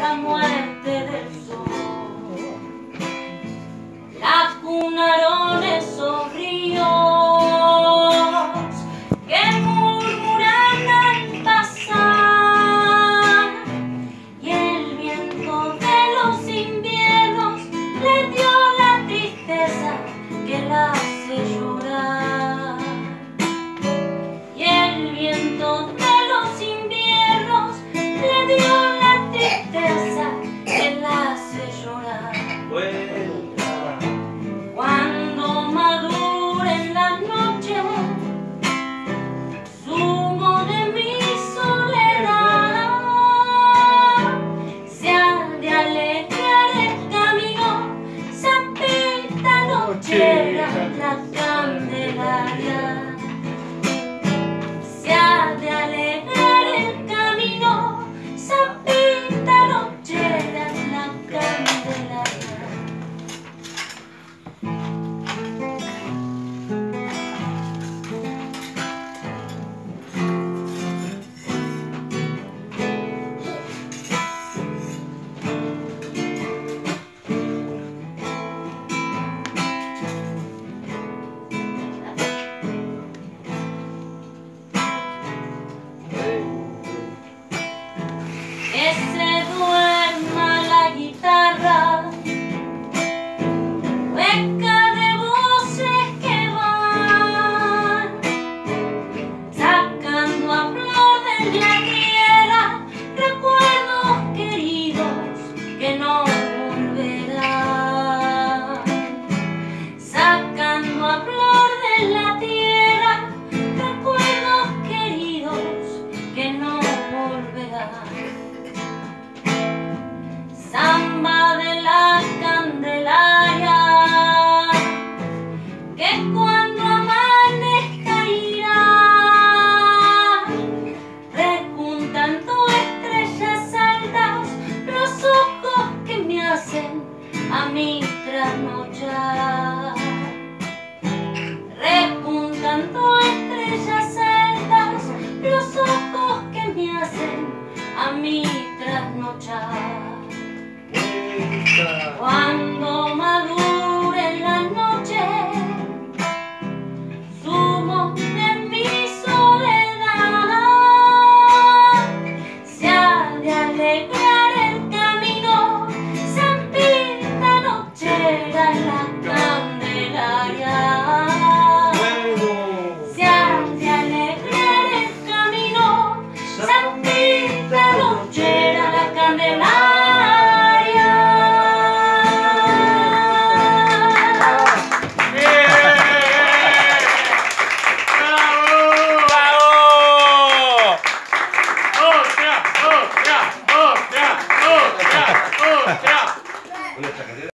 la muerte del sol. La cunaron esos ríos que murmuran al pasar y el viento de los inviernos le dio la tristeza que la hace llorar y el viento Yeah. trasnochar. Cuando más ¡Bravo! ¡Chao!